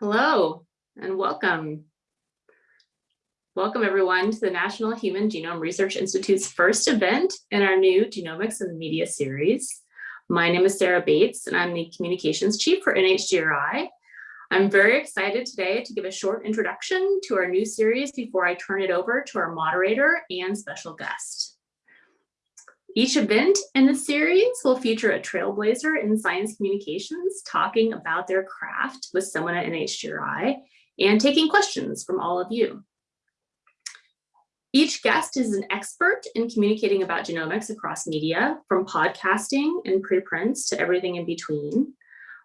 Hello and welcome. Welcome everyone to the National Human Genome Research Institute's first event in our new Genomics and Media series. My name is Sarah Bates and I'm the Communications Chief for NHGRI. I'm very excited today to give a short introduction to our new series before I turn it over to our moderator and special guest. Each event in the series will feature a trailblazer in science communications talking about their craft with someone at NHGRI and taking questions from all of you. Each guest is an expert in communicating about genomics across media, from podcasting and preprints to everything in between.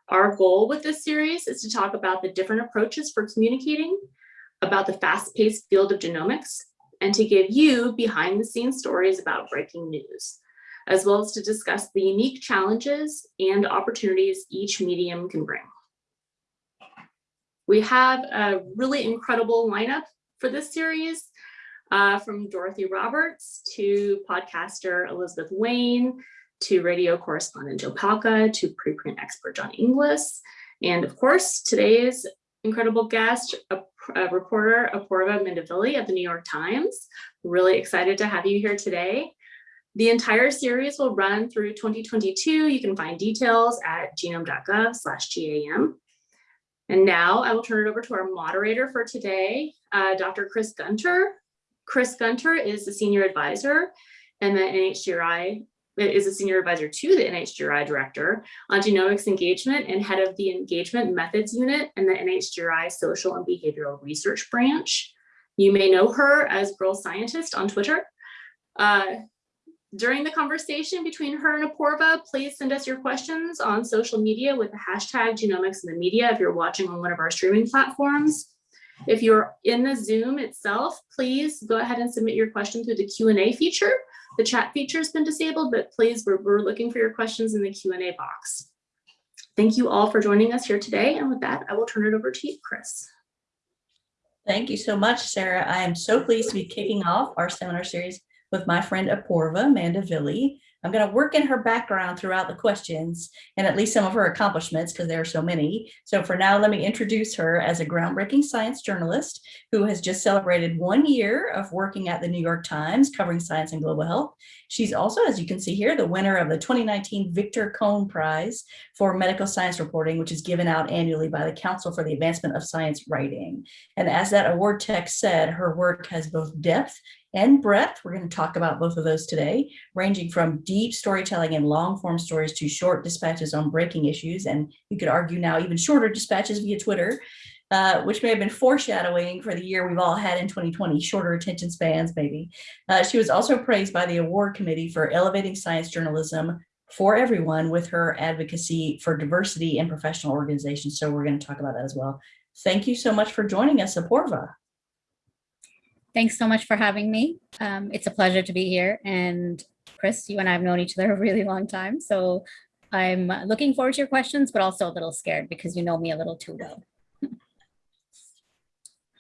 Our goal with this series is to talk about the different approaches for communicating, about the fast-paced field of genomics, and to give you behind the scenes stories about breaking news, as well as to discuss the unique challenges and opportunities each medium can bring. We have a really incredible lineup for this series, uh, from Dorothy Roberts to podcaster Elizabeth Wayne, to radio correspondent Joe Palca, to preprint expert John Inglis, and of course, today's incredible guest, a, a reporter Apoorva Mandavilli of the New York Times. Really excited to have you here today. The entire series will run through 2022. You can find details at genome.gov slash GAM. And now I will turn it over to our moderator for today, uh, Dr. Chris Gunter. Chris Gunter is the senior advisor and the NHGRI is a senior advisor to the NHGRI director on genomics engagement and head of the engagement methods unit in the NHGRI social and behavioral research branch. You may know her as Girl Scientist on Twitter. Uh, during the conversation between her and Apoorva, please send us your questions on social media with the hashtag genomics in the media if you're watching on one of our streaming platforms. If you're in the Zoom itself, please go ahead and submit your question through the Q&A feature. The chat feature has been disabled, but please, we're, we're looking for your questions in the Q&A box. Thank you all for joining us here today. And with that, I will turn it over to you, Chris. Thank you so much, Sarah. I am so pleased to be kicking off our seminar series with my friend Apoorva Mandavilli. I'm going to work in her background throughout the questions and at least some of her accomplishments because there are so many. So for now, let me introduce her as a groundbreaking science journalist who has just celebrated one year of working at the New York Times covering science and global health. She's also, as you can see here, the winner of the 2019 Victor Cohn Prize for Medical Science Reporting, which is given out annually by the Council for the Advancement of Science Writing. And as that award text said, her work has both depth and breadth. We're going to talk about both of those today, ranging from deep storytelling and long form stories to short dispatches on breaking issues. And you could argue now even shorter dispatches via Twitter, uh, which may have been foreshadowing for the year we've all had in 2020, shorter attention spans maybe. Uh, she was also praised by the award committee for elevating science journalism for everyone with her advocacy for diversity in professional organizations. So we're going to talk about that as well. Thank you so much for joining us, Apoorva. Thanks so much for having me. Um, it's a pleasure to be here. And Chris, you and I have known each other a really long time. So I'm looking forward to your questions, but also a little scared because you know me a little too well.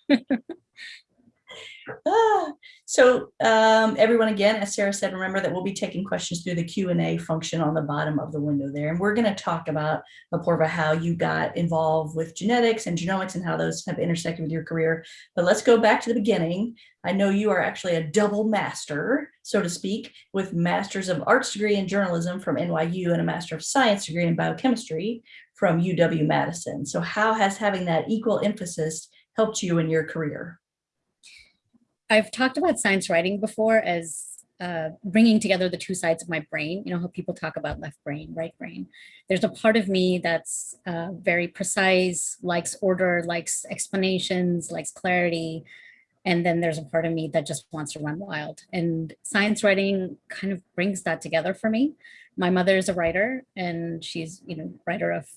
ah, so um, everyone, again, as Sarah said, remember that we'll be taking questions through the Q&A function on the bottom of the window there. And we're going to talk about, Apoorva, how you got involved with genetics and genomics and how those have intersected with your career. But let's go back to the beginning. I know you are actually a double master, so to speak, with Masters of Arts degree in journalism from NYU and a Master of Science degree in biochemistry from UW-Madison. So how has having that equal emphasis helped you in your career? I've talked about science writing before as uh, bringing together the two sides of my brain, you know, how people talk about left brain, right brain. There's a part of me that's uh, very precise, likes order, likes explanations, likes clarity. And then there's a part of me that just wants to run wild. And science writing kind of brings that together for me. My mother is a writer and she's, you know, writer of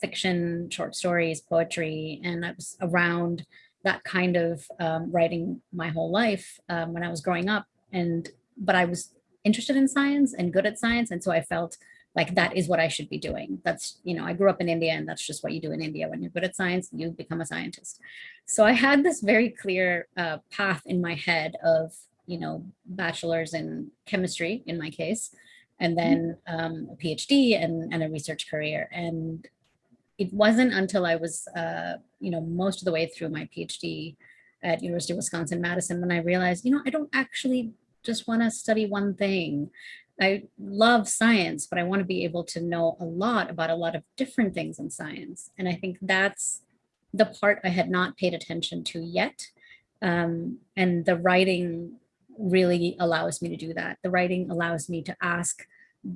fiction, short stories, poetry, and I was around that kind of um, writing my whole life um, when I was growing up. And but I was interested in science and good at science. And so I felt like that is what I should be doing. That's, you know, I grew up in India and that's just what you do in India. When you're good at science, you become a scientist. So I had this very clear uh, path in my head of, you know, bachelor's in chemistry in my case, and then um, a PhD and, and a research career. And it wasn't until I was, uh, you know, most of the way through my PhD at University of Wisconsin-Madison when I realized, you know, I don't actually just want to study one thing. I love science, but I want to be able to know a lot about a lot of different things in science. And I think that's the part I had not paid attention to yet. Um, and the writing really allows me to do that. The writing allows me to ask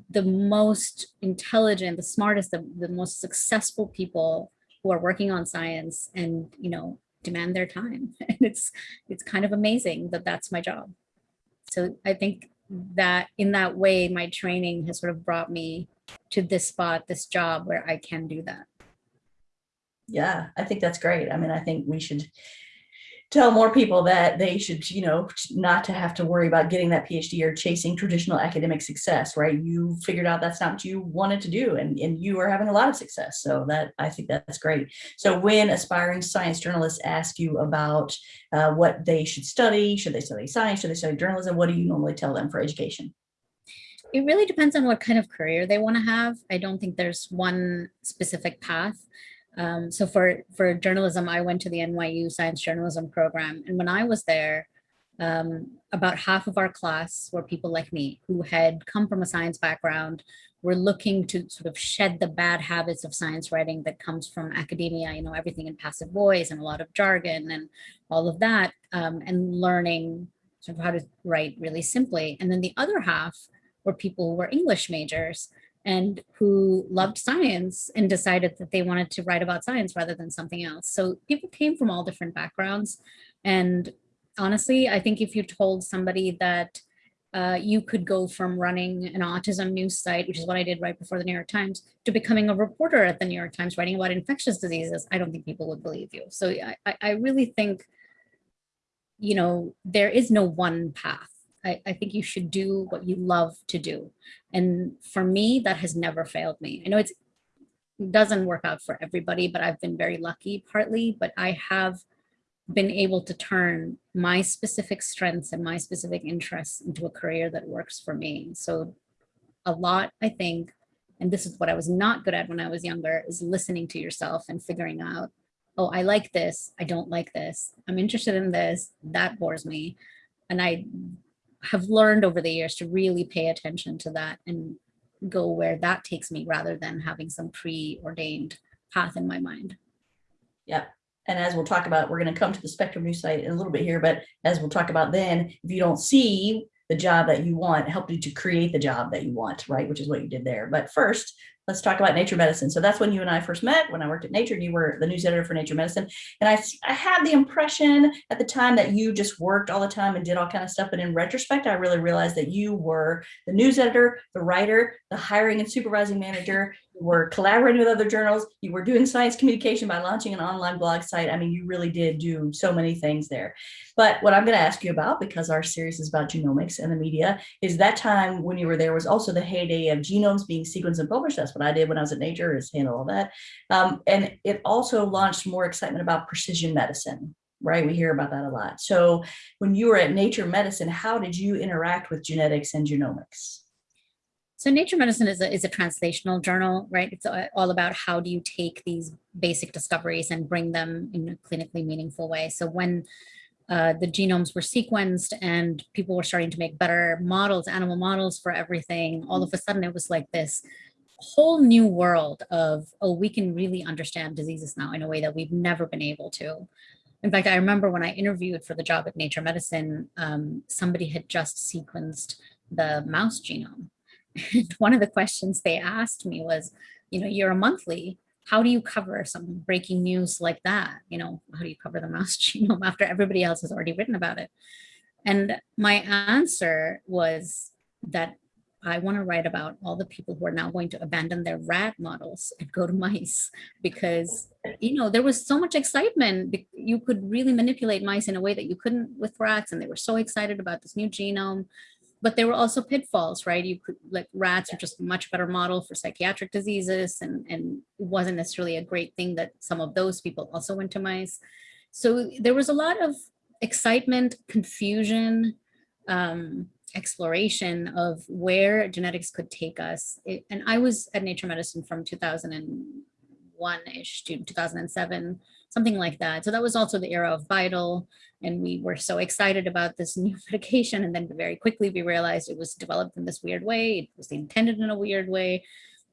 the most intelligent, the smartest, the, the most successful people who are working on science and, you know, demand their time. And it's, it's kind of amazing that that's my job. So I think that in that way, my training has sort of brought me to this spot, this job where I can do that. Yeah, I think that's great. I mean, I think we should tell more people that they should, you know, not to have to worry about getting that PhD or chasing traditional academic success, right? You figured out that's not what you wanted to do and, and you are having a lot of success. So that I think that's great. So when aspiring science journalists ask you about uh, what they should study, should they study science, should they study journalism, what do you normally tell them for education? It really depends on what kind of career they want to have. I don't think there's one specific path. Um, so for, for journalism, I went to the NYU science journalism program. And when I was there, um, about half of our class were people like me who had come from a science background, were looking to sort of shed the bad habits of science writing that comes from academia, you know, everything in passive voice and a lot of jargon and all of that, um, and learning sort of how to write really simply. And then the other half were people who were English majors and who loved science and decided that they wanted to write about science rather than something else. So people came from all different backgrounds. And honestly, I think if you told somebody that uh, you could go from running an autism news site, which is what I did right before the New York Times, to becoming a reporter at the New York Times writing about infectious diseases, I don't think people would believe you. So I, I really think, you know, there is no one path I, I think you should do what you love to do. And for me, that has never failed me. I know it doesn't work out for everybody, but I've been very lucky partly, but I have been able to turn my specific strengths and my specific interests into a career that works for me. So a lot, I think, and this is what I was not good at when I was younger, is listening to yourself and figuring out, oh, I like this, I don't like this, I'm interested in this, that bores me. And I have learned over the years to really pay attention to that and go where that takes me rather than having some preordained path in my mind. Yeah. And as we'll talk about, we're going to come to the Spectrum News site in a little bit here, but as we'll talk about then, if you don't see the job that you want, help you to create the job that you want, right? Which is what you did there. But first, let's talk about Nature Medicine. So that's when you and I first met, when I worked at Nature, and you were the news editor for Nature Medicine. And I, I had the impression at the time that you just worked all the time and did all kind of stuff. But in retrospect, I really realized that you were the news editor, the writer, the hiring and supervising manager, you were collaborating with other journals, you were doing science communication by launching an online blog site. I mean, you really did do so many things there. But what I'm going to ask you about, because our series is about genomics and the media, is that time when you were there was also the heyday of genomes being sequenced and published. That's what I did when I was at Nature is handle all that. Um, and it also launched more excitement about precision medicine, right? We hear about that a lot. So when you were at Nature Medicine, how did you interact with genetics and genomics? So Nature Medicine is a, is a translational journal, right? It's all about how do you take these basic discoveries and bring them in a clinically meaningful way. So when uh, the genomes were sequenced and people were starting to make better models, animal models for everything, all of a sudden it was like this whole new world of, oh, we can really understand diseases now in a way that we've never been able to. In fact, I remember when I interviewed for the job at Nature Medicine, um, somebody had just sequenced the mouse genome. One of the questions they asked me was, you know, you're a monthly, how do you cover some breaking news like that? You know, how do you cover the mouse genome after everybody else has already written about it? And my answer was that I want to write about all the people who are now going to abandon their rat models and go to mice because, you know, there was so much excitement. You could really manipulate mice in a way that you couldn't with rats. And they were so excited about this new genome but there were also pitfalls, right? You could like rats are just a much better model for psychiatric diseases and, and it wasn't necessarily a great thing that some of those people also went to mice. So there was a lot of excitement, confusion, um, exploration of where genetics could take us. It, and I was at Nature Medicine from 2001-ish to 2007, something like that. So that was also the era of Vital. And we were so excited about this new medication. And then very quickly we realized it was developed in this weird way. It was intended in a weird way.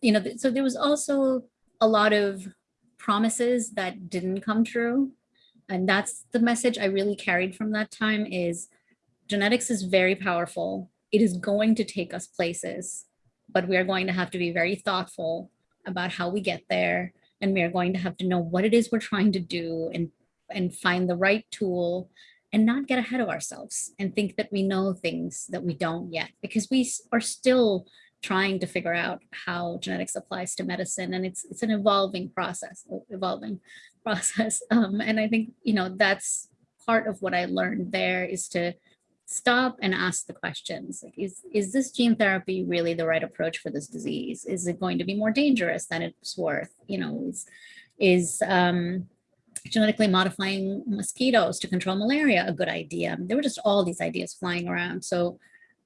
You know, so there was also a lot of promises that didn't come true. And that's the message I really carried from that time is genetics is very powerful. It is going to take us places, but we are going to have to be very thoughtful about how we get there. And we are going to have to know what it is we're trying to do and, and find the right tool and not get ahead of ourselves and think that we know things that we don't yet because we are still trying to figure out how genetics applies to medicine and it's it's an evolving process evolving process. Um, and I think you know that's part of what I learned there is to stop and ask the questions like is is this gene therapy really the right approach for this disease? Is it going to be more dangerous than it's worth? You know is is um genetically modifying mosquitoes to control malaria a good idea. There were just all these ideas flying around. So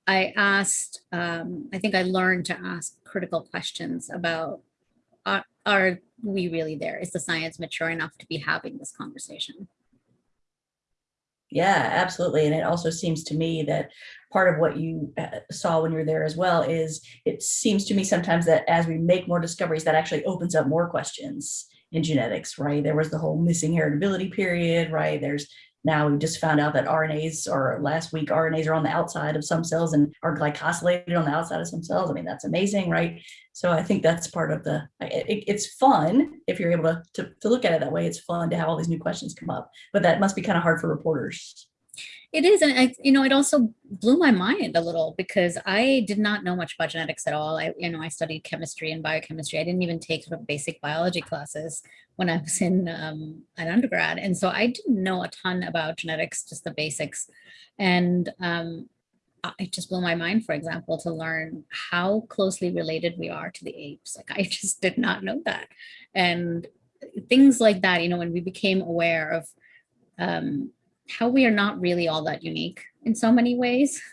i asked um i think i learned to ask critical questions about are, are we really there? Is the science mature enough to be having this conversation? Yeah, absolutely. And it also seems to me that part of what you uh, saw when you were there as well is it seems to me sometimes that as we make more discoveries, that actually opens up more questions in genetics, right? There was the whole missing heritability period, right? There's now we just found out that RNAs or last week RNAs are on the outside of some cells and are glycosylated on the outside of some cells. I mean, that's amazing, right? So I think that's part of the, it, it's fun if you're able to, to, to look at it that way. It's fun to have all these new questions come up, but that must be kind of hard for reporters. It is, and I, you know, it also blew my mind a little because I did not know much about genetics at all. I, you know, I studied chemistry and biochemistry. I didn't even take sort of basic biology classes when I was in um, an undergrad, and so I didn't know a ton about genetics, just the basics. And um, it just blew my mind, for example, to learn how closely related we are to the apes. Like I just did not know that, and things like that. You know, when we became aware of um, how we are not really all that unique in so many ways.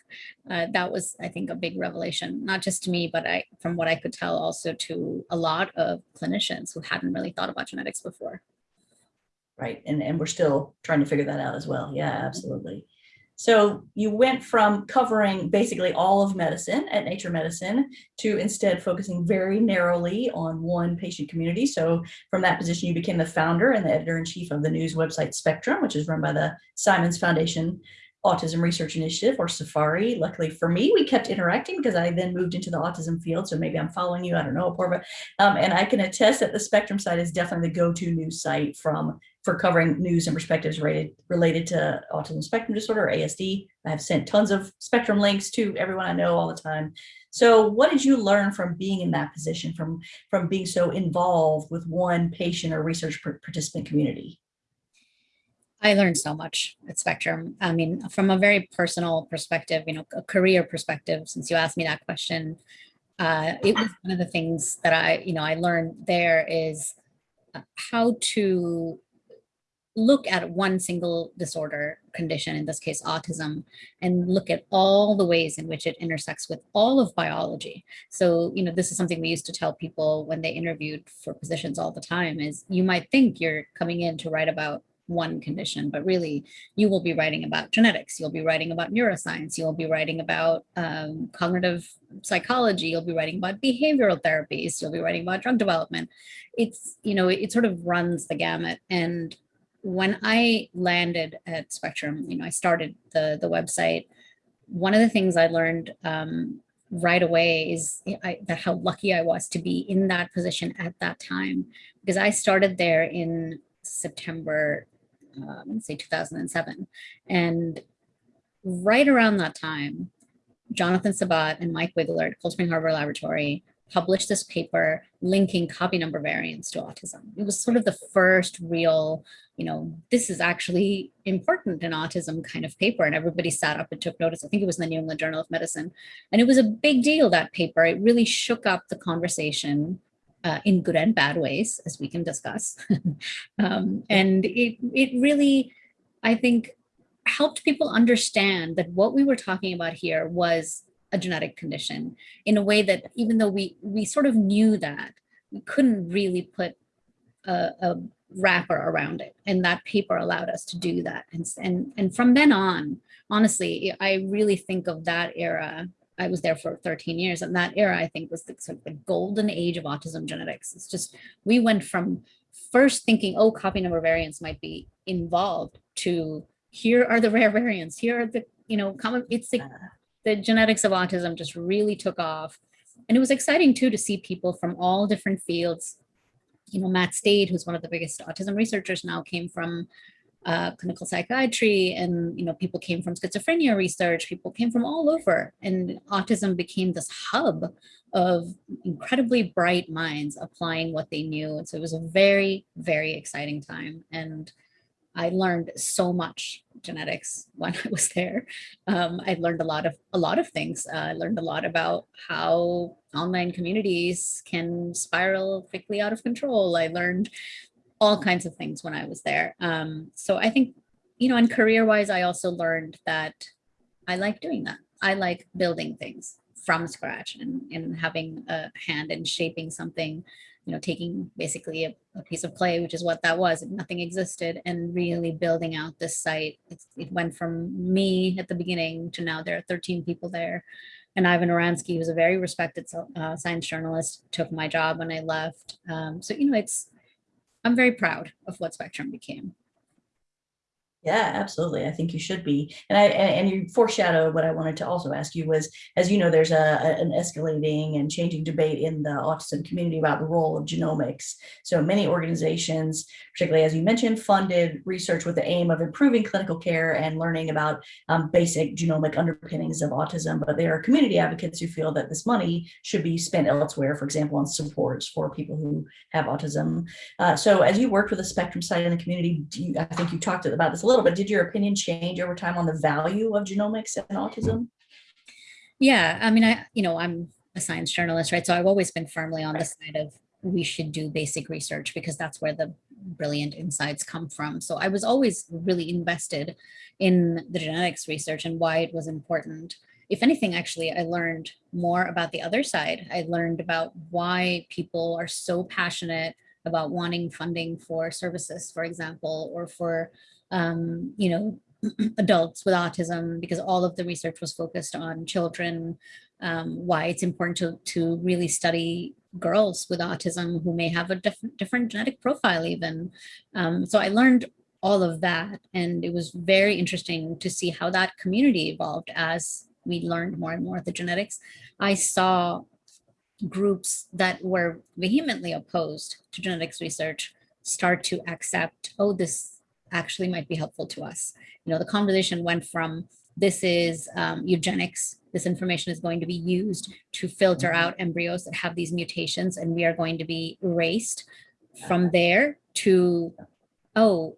Uh, that was, I think, a big revelation, not just to me, but I, from what I could tell also to a lot of clinicians who hadn't really thought about genetics before. Right, and, and we're still trying to figure that out as well. Yeah, absolutely. So you went from covering basically all of medicine at Nature Medicine to instead focusing very narrowly on one patient community. So from that position, you became the founder and the editor-in-chief of the news website Spectrum, which is run by the Simons Foundation Autism Research Initiative or SFARI. Luckily for me, we kept interacting because I then moved into the autism field. So maybe I'm following you, I don't know, Apoorva. Um, and I can attest that the Spectrum site is definitely the go-to news site from for covering news and perspectives related, related to autism spectrum disorder, or ASD. I have sent tons of Spectrum links to everyone I know all the time. So what did you learn from being in that position, from, from being so involved with one patient or research participant community? I learned so much at Spectrum. I mean, from a very personal perspective, you know, a career perspective, since you asked me that question, uh, it was one of the things that I, you know, I learned there is uh, how to look at one single disorder condition, in this case, autism, and look at all the ways in which it intersects with all of biology. So, you know, this is something we used to tell people when they interviewed for positions all the time is you might think you're coming in to write about one condition, but really you will be writing about genetics, you'll be writing about neuroscience, you'll be writing about um, cognitive psychology, you'll be writing about behavioral therapies, you'll be writing about drug development. It's, you know, it, it sort of runs the gamut. And when I landed at Spectrum, you know, I started the, the website, one of the things I learned um, right away is I, that how lucky I was to be in that position at that time, because I started there in September Um, let's say 2007. And right around that time, Jonathan Sebat and Mike Wigler at Cold Spring Harbor Laboratory published this paper linking copy number variants to autism. It was sort of the first real, you know, this is actually important in autism kind of paper. And everybody sat up and took notice. I think it was in the New England Journal of Medicine. And it was a big deal, that paper. It really shook up the conversation uh, in good and bad ways, as we can discuss. um, and it, it really, I think, helped people understand that what we were talking about here was a genetic condition in a way that even though we, we sort of knew that, we couldn't really put a, a wrapper around it. And that paper allowed us to do that. And, and, and from then on, honestly, I really think of that era. I was there for 13 years and that era I think was the, sort of the golden age of autism genetics. It's just, we went from first thinking, oh, copy number variants might be involved to here are the rare variants, here are the, you know, common, it's like the genetics of autism just really took off. And it was exciting too to see people from all different fields. You know, Matt State, who's one of the biggest autism researchers now, came from uh, clinical psychiatry, and you know, people came from schizophrenia research. People came from all over, and autism became this hub of incredibly bright minds applying what they knew. And so it was a very, very exciting time. And I learned so much genetics when I was there. Um, I learned a lot of a lot of things. Uh, I learned a lot about how online communities can spiral quickly out of control. I learned all kinds of things when I was there. Um, so I think, you know, and career-wise, I also learned that I like doing that. I like building things from scratch and, and having a hand in shaping something you know, taking basically a, a, piece of clay, which is what that was, nothing existed, and really building out this site. It's, it went from me at the beginning to now there are 13 people there. And Ivan Oransky, who's a very respected uh, science journalist, took my job when I left. Um, so, you know, it's, I'm very proud of what Spectrum became. Yeah, absolutely. I think you should be. And I and, you foreshadowed what I wanted to also ask you was, as you know, there's a, an escalating and changing debate in the autism community about the role of genomics. So many organizations, particularly as you mentioned, funded research with the aim of improving clinical care and learning about um, basic genomic underpinnings of autism. But there are community advocates who feel that this money should be spent elsewhere, for example, on supports for people who have autism. Uh, so as you worked with the Spectrum site in the community, you, I think you talked about this a little bit. Did your opinion change over time on the value of genomics and autism? Yeah, I mean, I, you know, I'm a science journalist, right? So I've always been firmly on the side of we should do basic research because that's where the brilliant insights come from. So I was always really invested in the genetics research and why it was important. If anything, actually, I learned more about the other side. I learned about why people are so passionate about wanting funding for services, for example, or for um, you know, adults with autism because all of the research was focused on children, um, why it's important to, to really study girls with autism who may have a different, different genetic profile even. Um, so I learned all of that and it was very interesting to see how that community evolved as we learned more and more of the genetics. I saw groups that were vehemently opposed to genetics research start to accept, oh, this actually might be helpful to us. You know, the conversation went from this is um, eugenics, this information is going to be used to filter out embryos that have these mutations and we are going to be erased from there to, oh,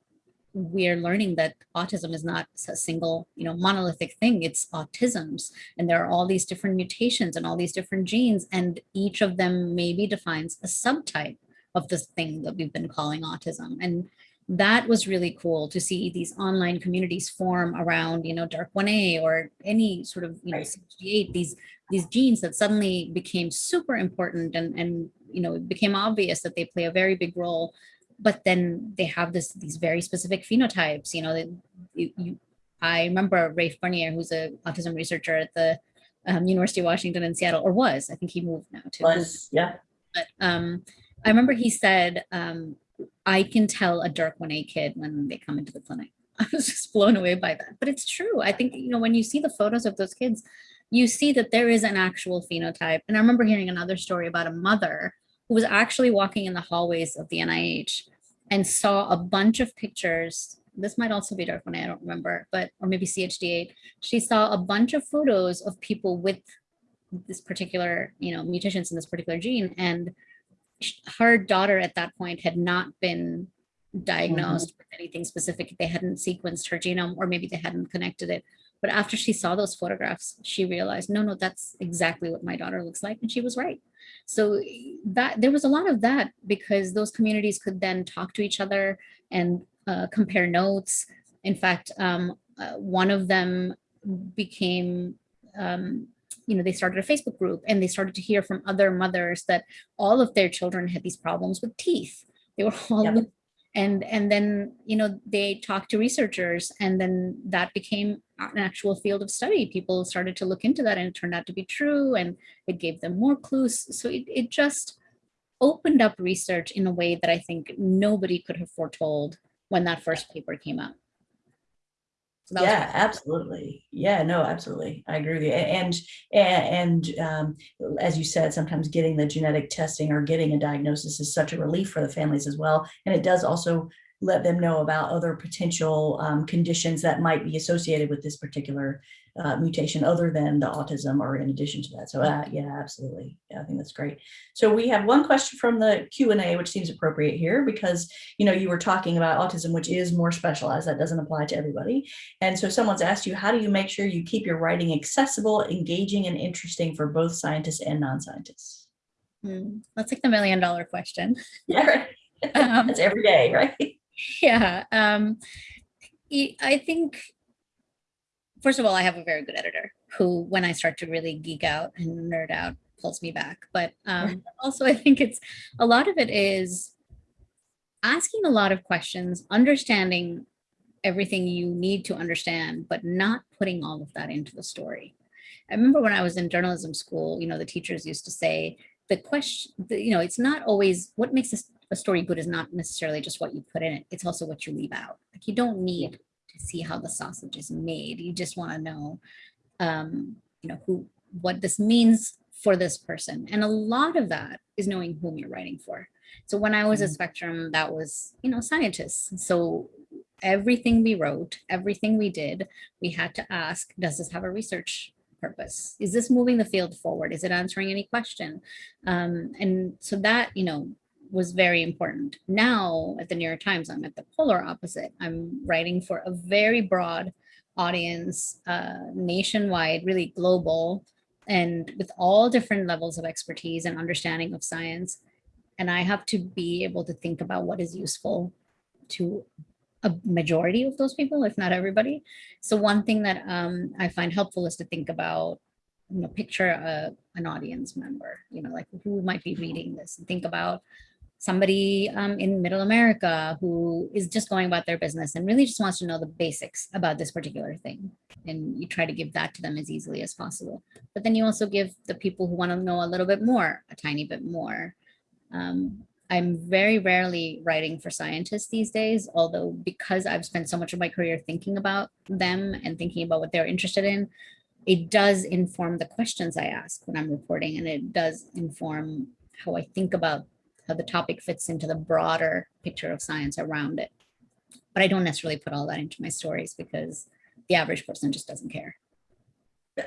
we're learning that autism is not a single, you know, monolithic thing, it's autisms. And there are all these different mutations and all these different genes, and each of them maybe defines a subtype of this thing that we've been calling autism. And that was really cool to see these online communities form around, you know, DYRK1A or any sort of, you know, 68, these, these genes that suddenly became super important and, and, you know, it became obvious that they play a very big role, but then they have this, these very specific phenotypes, you know, that you, you I remember Raphe Bernier, who's an autism researcher at the um, University of Washington in Seattle, or was, I think he moved now to. Was, yeah. But um, I remember he said, um, I can tell a DYRK1A kid when they come into the clinic. I was just blown away by that. But it's true. I think, you know, when you see the photos of those kids, you see that there is an actual phenotype. And I remember hearing another story about a mother who was actually walking in the hallways of the NIH and saw a bunch of pictures. This might also be DYRK1A. I don't remember, but, or maybe CHD8. She saw a bunch of photos of people with this particular, you know, mutations in this particular gene. And her daughter at that point had not been diagnosed mm -hmm. with anything specific. They hadn't sequenced her genome or maybe they hadn't connected it. But after she saw those photographs, she realized, no, no, that's exactly what my daughter looks like. And she was right. So that there was a lot of that because those communities could then talk to each other and uh, compare notes. In fact, um, uh, one of them became um, you know, they started a Facebook group and they started to hear from other mothers that all of their children had these problems with teeth. They were all Yep. and and then you know they talked to researchers and then that became an actual field of study. People started to look into that and it turned out to be true and it gave them more clues. So it, it just opened up research in a way that i think nobody could have foretold when that first paper came out. so that was Yeah, absolutely. Yeah, no, absolutely. I agree with you. And, and, and, um, as you said, sometimes getting the genetic testing or getting a diagnosis is such a relief for the families as well. And it does also let them know about other potential, um, conditions that might be associated with this particular, uh, mutation other than the autism or in addition to that. So, uh, yeah, absolutely. Yeah, I think that's great. So we have one question from the Q and A, which seems appropriate here because, you know, you were talking about autism, which is more specialized. That doesn't apply to everybody. And so someone's asked you, how do you make sure you keep your writing accessible, engaging, and interesting for both scientists and non-scientists? Hmm, that's like the million dollar question Yeah, right. Um, That's every day, right? yeah um i think first of all i have a very good editor who when i start to really geek out and nerd out pulls me back. But um also i think it's a lot of it is asking a lot of questions understanding everything you need to understand but not putting all of that into the story. I remember when i was in journalism school you know the teachers used to say the question the, you know it's not always what makes a, a story good is not necessarily just what you put in it it's also what you leave out. Like you don't need to see how the sausage is made you just want to know um you know who what this means for this person. And a lot of that is knowing whom you're writing for. So when i was at Mhm. spectrum that was you know scientists. So everything we wrote everything we did we had to ask does this have a research purpose? Is this moving the field forward? Is it answering any question? Um, and so that you know was very important. Now at the new york times i'm at the polar opposite. I'm writing for a very broad audience uh, nationwide really global and with all different levels of expertise and understanding of science. And i have to be able to think about what is useful to a majority of those people if not everybody. So one thing that um, i find helpful is to think about you know picture a, an audience member you know like who might be reading this and think about somebody um, in middle america who is just going about their business and really just wants to know the basics about this particular thing. And you try to give that to them as easily as possible. But then you also give the people who want to know a little bit more a tiny bit more. Um, i'm very rarely writing for scientists these days although because i've spent so much of my career thinking about them and thinking about what they're interested in it does inform the questions i ask when i'm reporting and it does inform how i think about how the topic fits into the broader picture of science around it but i don't necessarily put all that into my stories because the average person just doesn't care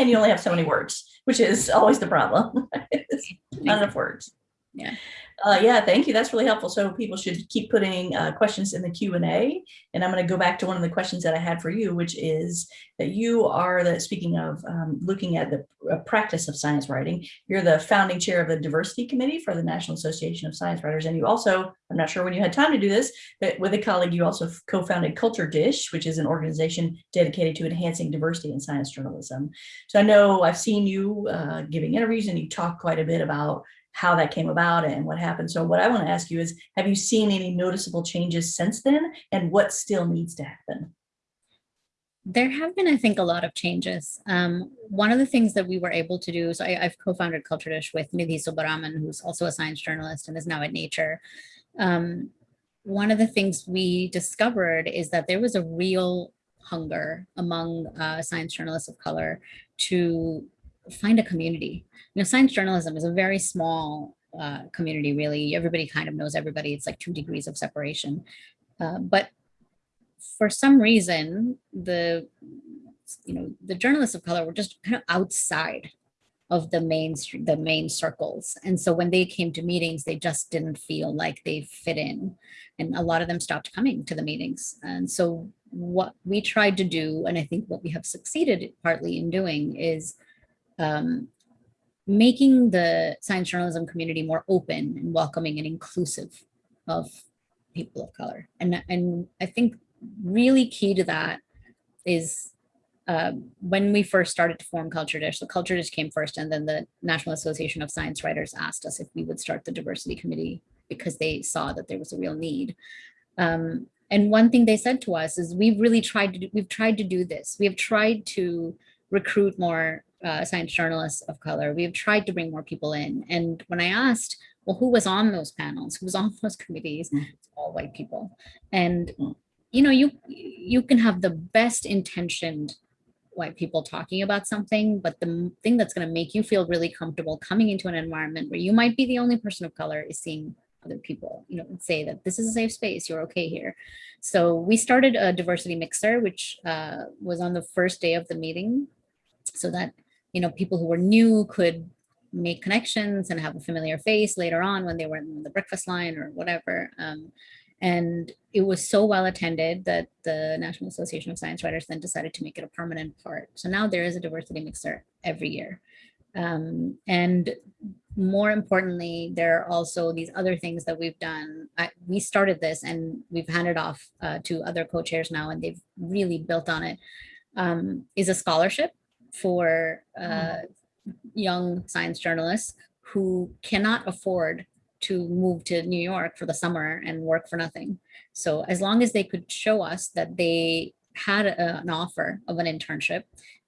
And you only have so many words, which is always the problem. Not enough words. Yeah. Uh, yeah, thank you. That's really helpful. So people should keep putting uh, questions in the Q and A. And I'm going to go back to one of the questions that I had for you, which is that you are the, speaking of um, looking at the uh, practice of science writing, you're the founding chair of the diversity committee for the National Association of Science Writers. And you also, I'm not sure when you had time to do this, but with a colleague, you also co-founded Culture Dish, which is an organization dedicated to enhancing diversity in science journalism. So I know I've seen you uh, giving interviews and you talk quite a bit about how that came about and what happened. So what I want to ask you is, have you seen any noticeable changes since then and what still needs to happen? There have been, I think, a lot of changes. Um, one of the things that we were able to do, so I, I've co-founded Culture Dish with Nidhi Subbaraman, who's also a science journalist and is now at Nature. Um, one of the things we discovered is that there was a real hunger among uh, science journalists of color to find a community. You know, science journalism is a very small uh, community, really. Everybody kind of knows everybody. It's like two degrees of separation. Uh, but for some reason, the you know the journalists of color were just kind of outside of the main the main circles, and so when they came to meetings, they just didn't feel like they fit in, and a lot of them stopped coming to the meetings. And so what we tried to do, and I think what we have succeeded partly in doing, is um, making the science journalism community more open and welcoming and inclusive of people of color. And, and I think really key to that is uh, when we first started to form Culture Dish, the Culture Dish came first and then the National Association of Science Writers asked us if we would start the diversity committee because they saw that there was a real need. Um, and one thing they said to us is we've really tried to do, we've tried to do this. We have tried to recruit more uh, science journalists of color. We have tried to bring more people in. And when I asked, well, who was on those panels? Who was on those committees? Mm. It's all white people. And Mm. you know, you you can have the best intentioned white people talking about something, but the thing that's going to make you feel really comfortable coming into an environment where you might be the only person of color is seeing other people, you know, and say that this is a safe space, you're okay here. So we started a diversity mixer, which uh, was on the first day of the meeting, so that you know people who were new could make connections and have a familiar face later on when they were in the breakfast line or whatever. Um, and it was so well attended that the National Association of Science Writers then decided to make it a permanent part. So now there is a diversity mixer every year. Um, and more importantly, there are also these other things that we've done. I, we started this and we've handed off uh, to other co-chairs now and they've really built on it. Um, is a scholarship for uh, young science journalists who cannot afford to move to New York for the summer and work for nothing. So as long as they could show us that they had a- an offer of an internship,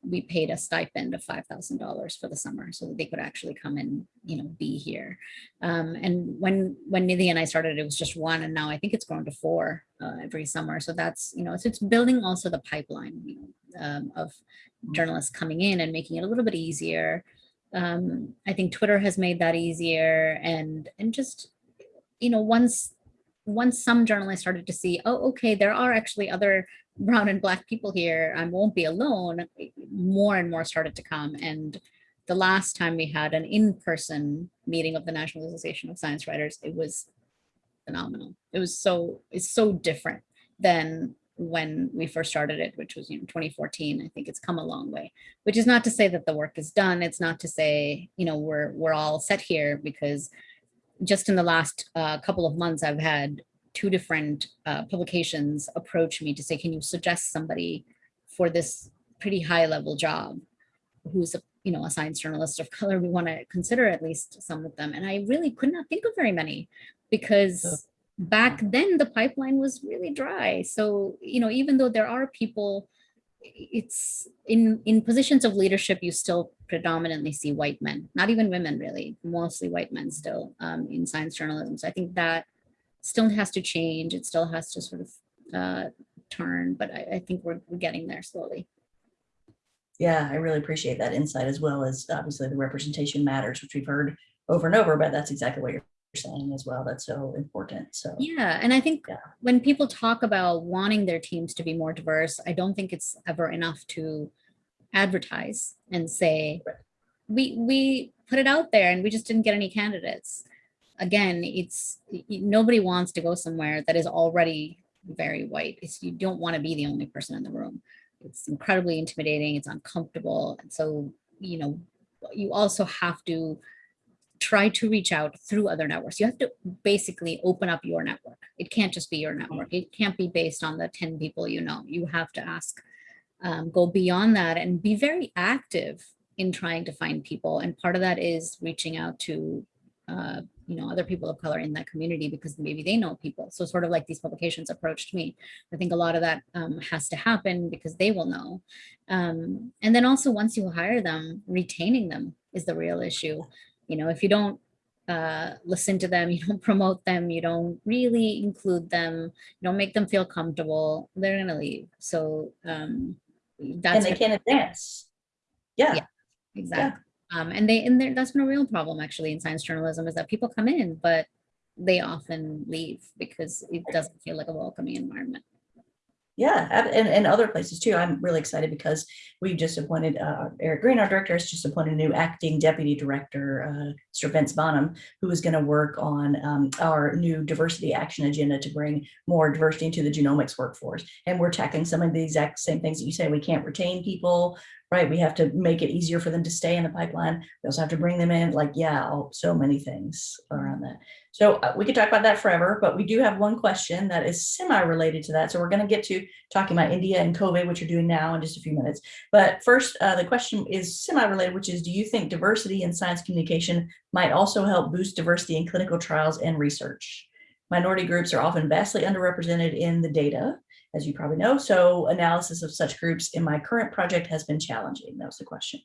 we paid a stipend of five thousand dollars for the summer so that they could actually come and you know be here. Um, and when when Nidhi and I started, it was just one, and now I think it's grown to four uh, every summer. So that's you know so it's building also the pipeline you know, um, of journalists coming in and making it a little bit easier. Um, I think Twitter has made that easier, and and just you know once once some journalists started to see, oh, okay, there are actually other brown and black people here. I won't be alone. More and more started to come. And the last time we had an in-person meeting of the National Association of Science Writers, it was phenomenal. It was so, it's so different than when we first started it, which was, you know, 2014. I think it's come a long way, which is not to say that the work is done. It's not to say, you know, we're, we're all set here because just in the last uh, couple of months, I've had two different uh, publications approach me to say, can you suggest somebody for this pretty high level job who's a you know a science journalist of color? We want to consider at least some of them. And i really could not think of very many because back then the pipeline was really dry. So you know even though there are people it's in in positions of leadership you still predominantly see white men not even women really mostly white men still um, in science journalism. So i think that still has to change. It still has to sort of uh, turn but I, I think we're, we're getting there slowly. Yeah, I really appreciate that insight as well as obviously the representation matters, which we've heard over and over, but that's exactly what you're saying as well. That's so important. So Yeah, and I think Yeah. when people talk about wanting their teams to be more diverse, I don't think it's ever enough to advertise and say, Right. we we put it out there and we just didn't get any candidates. Again, it's nobody wants to go somewhere that is already very white. It's you don't want to be the only person in the room. It's incredibly intimidating, it's uncomfortable. And so, you know, you also have to try to reach out through other networks. You have to basically open up your network. It can't just be your network. It can't be based on the 10 people you know. You have to ask, um, go beyond that and be very active in trying to find people. And part of that is reaching out to, uh, you know, other people of color in that community because maybe they know people. So sort of like these publications approached me. I think a lot of that um, has to happen because they will know. Um, and then also once you hire them, retaining them is the real issue you know if you don't uh, listen to them you don't promote them you don't really include them you don't make them feel comfortable they're gonna leave. So um and they can't advance. Yeah, Yeah. exactly. Um and they and that's been a real problem actually in science journalism is that people come in but they often leave because it doesn't feel like a welcoming environment yeah, and, and other places too. I'm really excited because we just appointed uh, Eric Green, our director, has just appointed a new acting deputy director, uh, Sir Vence Bonham, who is going to work on um, our new diversity action agenda to bring more diversity into the genomics workforce. And we're tackling some of the exact same things that you say. We can't retain people right? We have to make it easier for them to stay in the pipeline. We also have to bring them in, like, yeah, so many things around that. So uh, we could talk about that forever, but we do have one question that is semi-related to that. So we're gonna get to talking about India and COVID, which you're doing now in just a few minutes. But first, uh, the question is semi-related, which is, do you think diversity in science communication might also help boost diversity in clinical trials and research? Minority groups are often vastly underrepresented in the data, as you probably know. So analysis of such groups in my current project has been challenging. That was the question.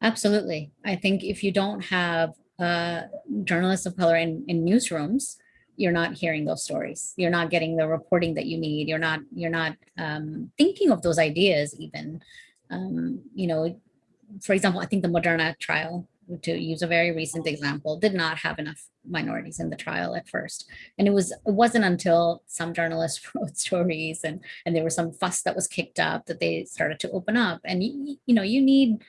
Absolutely. I think if you don't have uh, journalists of color in, in newsrooms, you're not hearing those stories. You're not getting the reporting that you need. You're not you're not um, thinking of those ideas even. Um, you know, for example, I think the Moderna trial, to use a very recent example, did not have enough minorities in the trial at first. And it was it wasn't until some journalists wrote stories and and there was some fuss that was kicked up that they started to open up. And you, you know, you need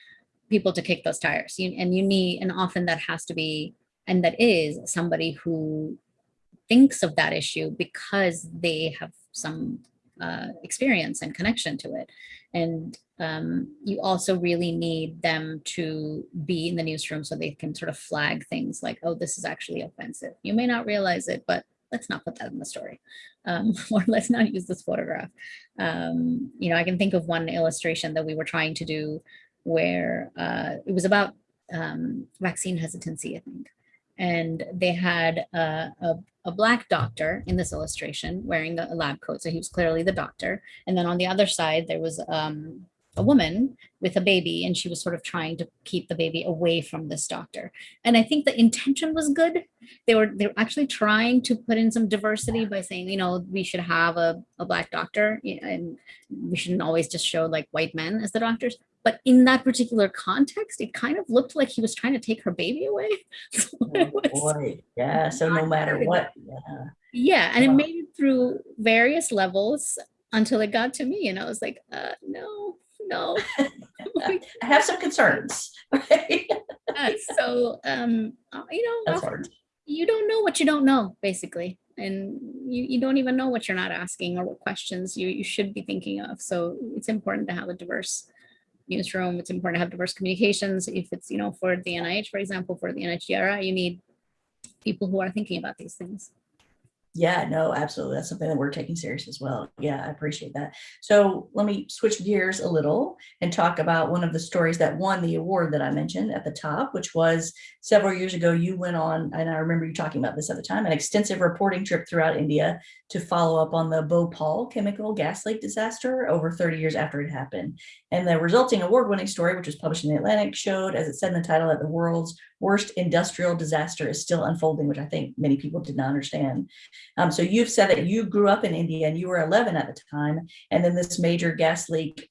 people to kick those tires. You, and you need, and often that has to be, and that is somebody who thinks of that issue because they have some uh, experience and connection to it. And um, you also really need them to be in the newsroom so they can sort of flag things like, oh, this is actually offensive. You may not realize it, but let's not put that in the story um, or let's not use this photograph. Um, you know, I can think of one illustration that we were trying to do where uh, it was about um, vaccine hesitancy, I think. And they had a, a, a, black doctor in this illustration wearing a lab coat. So he was clearly the doctor. And then on the other side, there was um, a woman with a baby and she was sort of trying to keep the baby away from this doctor. And I think the intention was good. They were they were actually trying to put in some diversity by saying, you know, we should have a, a black doctor and we shouldn't always just show like white men as the doctors. But in that particular context, it kind of looked like he was trying to take her baby away. So oh, boy. Yeah. So no matter what. Yeah. Yeah. And wow. it made it through various levels until it got to me. And I was like, uh, no, no. I have some concerns. uh, so, um, uh, you know, you don't know what you don't know, basically. And you, you don't even know what you're not asking or what questions you, you should be thinking of. So it's important to have a diverse newsroom. It's important to have diverse communications. If it's, you know, for the NIH, for example, for the NHGRI, you need people who are thinking about these things. Yeah, no, absolutely. That's something that we're taking serious as well. Yeah, I appreciate that. So let me switch gears a little and talk about one of the stories that won the award that I mentioned at the top, which was several years ago, you went on, and I remember you talking about this at the time, an extensive reporting trip throughout India to follow up on the Bhopal chemical gas leak disaster over 30 years after it happened. And the resulting award-winning story, which was published in the Atlantic, showed, as it said in the title, that the world's worst industrial disaster is still unfolding, which I think many people did not understand. Um, so you've said that you grew up in India and you were 11 at the time, and then this major gas leak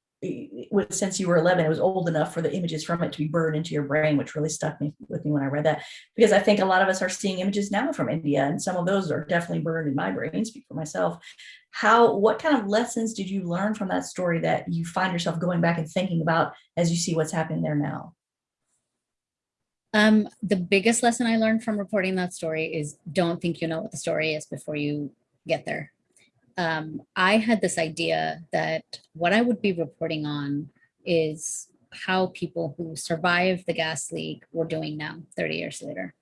since you were 11, it was old enough for the images from it to be burned into your brain, which really stuck me with me when I read that. Because I think a lot of us are seeing images now from India, and some of those are definitely burned in my brain, speak for myself. How, what kind of lessons did you learn from that story that you find yourself going back and thinking about as you see what's happening there now? Um, the biggest lesson I learned from reporting that story is don't think you know what the story is before you get there. Um, I had this idea that what I would be reporting on is how people who survived the gas leak were doing now, 30 years later.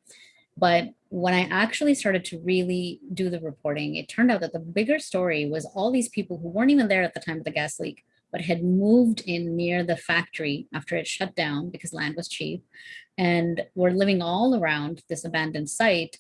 But when I actually started to really do the reporting, it turned out that the bigger story was all these people who weren't even there at the time of the gas leak, but had moved in near the factory after it shut down because land was cheap and we were living all around this abandoned site.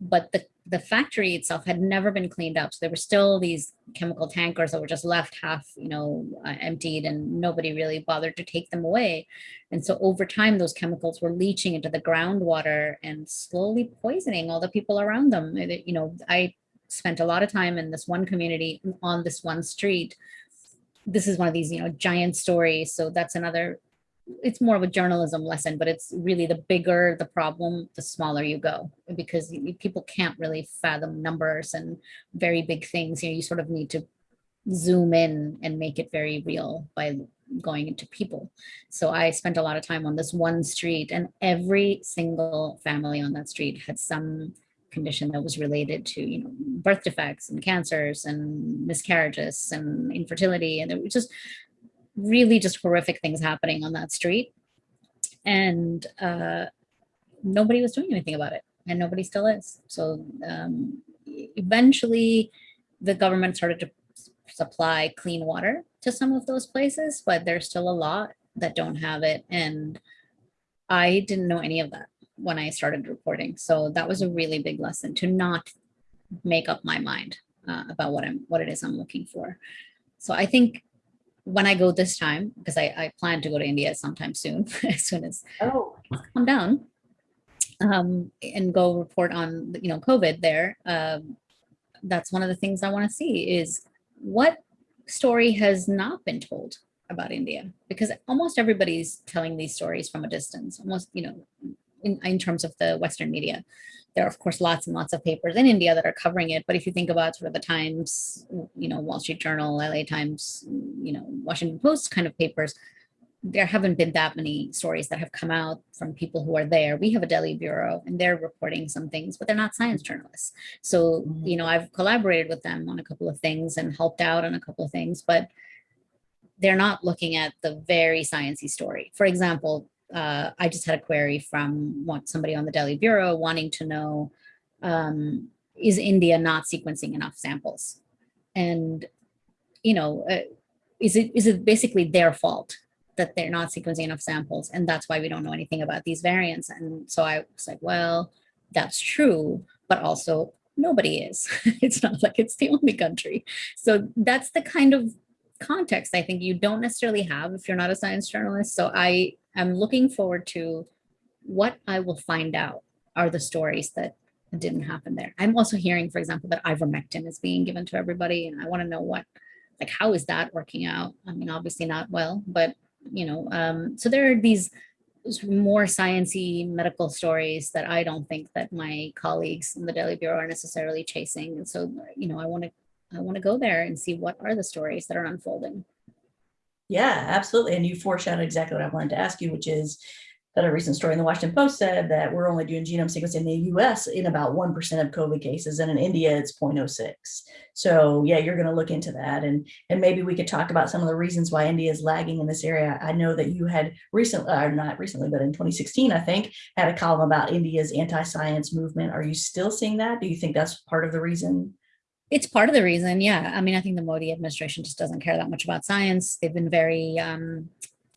But the, the factory itself had never been cleaned up. So there were still these chemical tankers that were just left half, you know, uh, emptied and nobody really bothered to take them away. And so over time, those chemicals were leaching into the groundwater and slowly poisoning all the people around them. You know, I spent a lot of time in this one community on this one street this is one of these, you know, giant stories. So that's another, it's more of a journalism lesson, but it's really the bigger the problem, the smaller you go because people can't really fathom numbers and very big things. You know, you sort of need to zoom in and make it very real by going into people. So I spent a lot of time on this one street and every single family on that street had some condition that was related to, you know, birth defects and cancers and miscarriages and infertility. And it was just really just horrific things happening on that street. And uh, nobody was doing anything about it, and nobody still is. So um, eventually, the government started to supply clean water to some of those places, but there's still a lot that don't have it. And I didn't know any of that when I started reporting. So that was a really big lesson to not make up my mind uh, about what I'm what it is I'm looking for. So I think when I go this time, because I, I plan to go to India sometime soon, as soon as Oh, come down um, and go report on you know COVID there. Um, that's one of the things I want to see is what story has not been told about India because almost everybody's telling these stories from a distance. Almost you know in, in terms of the Western media. There are, of course, lots and lots of papers in India that are covering it. But if you think about sort of the Times, you know, Wall Street Journal, LA Times, you know, Washington Post kind of papers, there haven't been that many stories that have come out from people who are there. We have a Delhi bureau and they're reporting some things, but they're not science journalists. So, mm-hmm. you know, I've collaborated with them on a couple of things and helped out on a couple of things, but they're not looking at the very sciencey story. For example, uh, I just had a query from somebody on the Delhi Bureau wanting to know, um, is India not sequencing enough samples? And, you know, uh, is it is it basically their fault that they're not sequencing enough samples and that's why we don't know anything about these variants? And so I was like, well, that's true, but also nobody is. it's not like it's the only country. So that's the kind of context I think you don't necessarily have if you're not a science journalist. So I am looking forward to what I will find out are the stories that didn't happen there. I'm also hearing, for example, that ivermectin is being given to everybody. And I want to know what, like, how is that working out? I mean, obviously not well, but, you know, um, so there are these more sciency medical stories that I don't think that my colleagues in the Delhi Bureau are necessarily chasing. And so, you know, I want to I want to go there and see what are the stories that are unfolding. Yeah, absolutely. And you foreshadowed exactly what I wanted to ask you, which is that a recent story in the Washington Post said that we're only doing genome sequencing in the US in about 1% of COVID cases, and in India it's 0.06. So yeah, you're going to look into that. And, and maybe we could talk about some of the reasons why India is lagging in this area. I know that you had recently, or uh, not recently, but in 2016, I think, had a column about India's anti-science movement. Are you still seeing that? Do you think that's part of the reason? It's part of the reason, yeah. I mean, I think the Modi administration just doesn't care that much about science. They've been very um,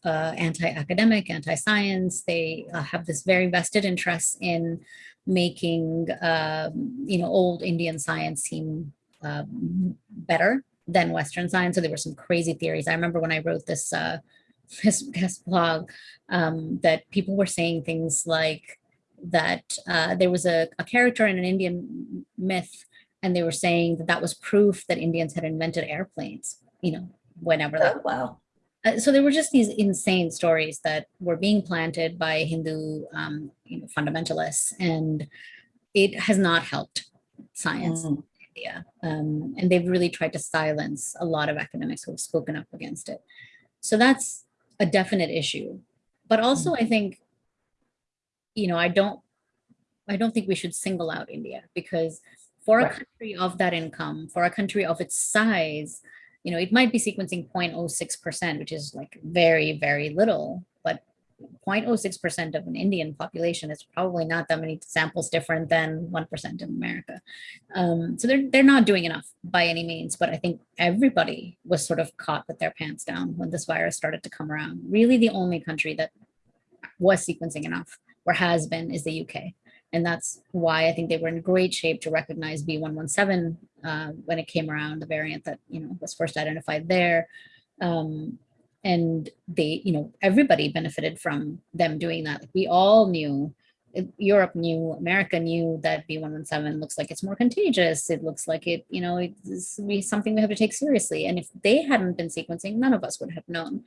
uh, anti-academic, anti-science. They uh, have this very vested interest in making, um, you know, old Indian science seem uh, better than Western science. So there were some crazy theories. I remember when I wrote this uh, this, this blog um, that people were saying things like that uh, there was a, a character in an Indian myth and they were saying that that was proof that Indians had invented airplanes, you know, whenever that. Oh, wow. Uh, so there were just these insane stories that were being planted by Hindu um, you know, fundamentalists, and it has not helped science Mm. in India. Um, and they've really tried to silence a lot of academics who have spoken up against it. So that's a definite issue. But also, I think, you know, I don't, I don't think we should single out India because for a country of that income, for a country of its size, you know, it might be sequencing 0.06%, which is like very, very little, but 0.06% of an Indian population is probably not that many samples different than 1% in America. Um, so they're, they're not doing enough by any means, but I think everybody was sort of caught with their pants down when this virus started to come around. Really the only country that was sequencing enough or has been is the UK. And that's why I think they were in great shape to recognize B117 uh, when it came around, the variant that you know was first identified there. Um, and they, you know, everybody benefited from them doing that. We all knew, Europe knew, America knew that B117 looks like it's more contagious. It looks like it, you know, it's something we have to take seriously. And if they hadn't been sequencing, none of us would have known.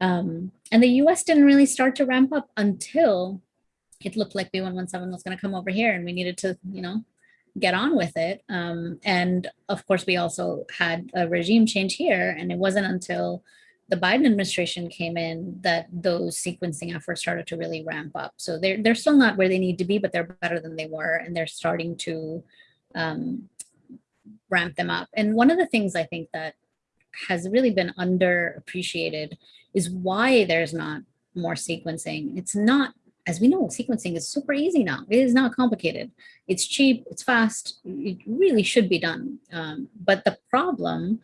Um, and the US didn't really start to ramp up until it looked like B117 was going to come over here and we needed to, you know, get on with it. Um, and of course, we also had a regime change here. And it wasn't until the Biden administration came in that those sequencing efforts started to really ramp up. So they're, they're still not where they need to be, but they're better than they were. And they're starting to um, ramp them up. And one of the things I think that has really been underappreciated is why there's not more sequencing. It's not, as we know, sequencing is super easy now. It is not complicated. It's cheap, it's fast, it really should be done. Um, but the problem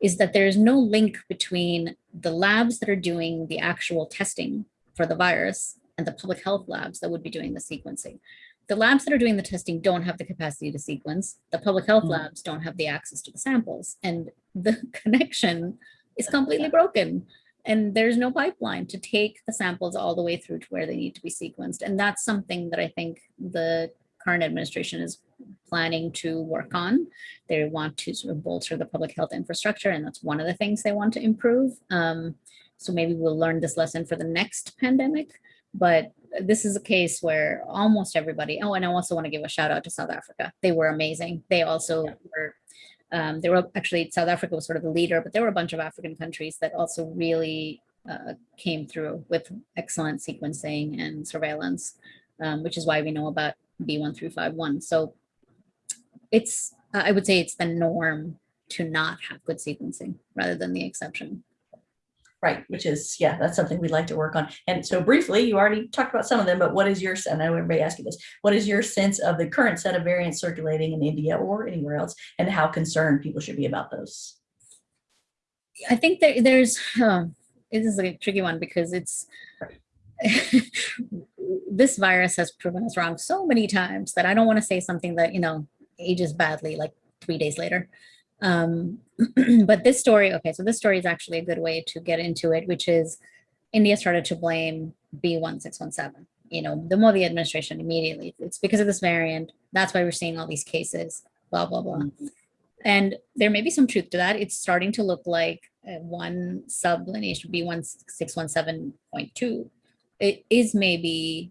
is that there is no link between the labs that are doing the actual testing for the virus and the public health labs that would be doing the sequencing. The labs that are doing the testing don't have the capacity to sequence. The public health Mm. labs don't have the access to the samples and the connection is completely broken. And there's no pipeline to take the samples all the way through to where they need to be sequenced. And that's something that I think the current administration is planning to work on. They want to sort of bolster the public health infrastructure, and that's one of the things they want to improve. Um, so maybe we'll learn this lesson for the next pandemic. But this is a case where almost everybody, oh, and I also want to give a shout out to South Africa. They were amazing. They also were, um, they were actually, South Africa was sort of the leader, but there were a bunch of African countries that also really uh, came through with excellent sequencing and surveillance, um, which is why we know about B1 through 5.1. So it's, I would say it's the norm to not have good sequencing rather than the exception. Right, which is, yeah, that's something we'd like to work on. And so briefly, you already talked about some of them, but what is your, I know everybody you this, what is your sense of the current set of variants circulating in India or anywhere else and how concerned people should be about those? I think there, there's, um, this is a tricky one because it's, this virus has proven us wrong so many times that I don't want to say something that, you know, ages badly like three days later. Um, but this story, okay, so this story is actually a good way to get into it, which is India started to blame B1617. You know, the Modi administration immediately, it's because of this variant. That's why we're seeing all these cases, blah, blah, blah. And there may be some truth to that. It's starting to look like one sub lineage B1617.2 it is maybe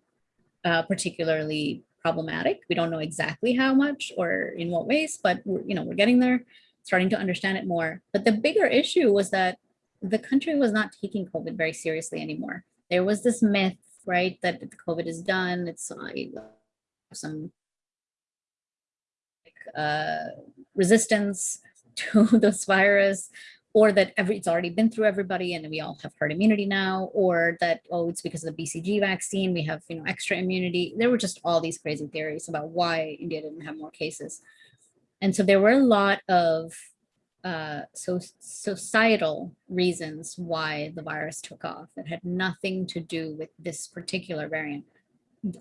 uh, particularly problematic. We don't know exactly how much or in what ways, but we're, you know, we're getting there, starting to understand it more. But the bigger issue was that the country was not taking COVID very seriously anymore. There was this myth, right, that COVID is done. It's uh, some uh, resistance to this virus or that every it's already been through everybody and we all have herd immunity now, or that, oh, it's because of the BCG vaccine, we have, you know, extra immunity. There were just all these crazy theories about why India didn't have more cases. And so there were a lot of uh, so societal reasons why the virus took off. It had nothing to do with this particular variant.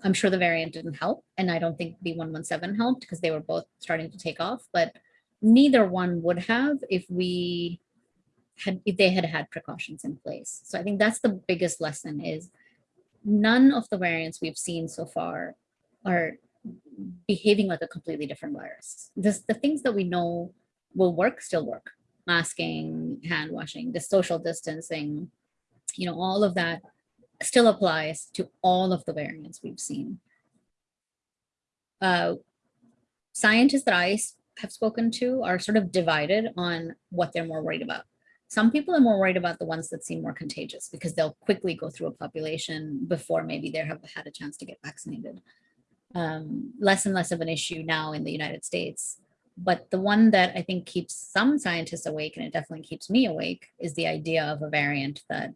I'm sure the variant didn't help, and I don't think B117 helped because they were both starting to take off, but neither one would have if we had if they had had precautions in place. So I think that's the biggest lesson is none of the variants we've seen so far are behaving like a completely different virus. This, the things that we know will work still work. Masking, hand washing, the social distancing, you know, all of that still applies to all of the variants we've seen. Uh, scientists that I have spoken to are sort of divided on what they're more worried about. Some people are more worried about the ones that seem more contagious because they'll quickly go through a population before maybe they have had a chance to get vaccinated. Um, less and less of an issue now in the United States. But the one that I think keeps some scientists awake, and it definitely keeps me awake, is the idea of a variant that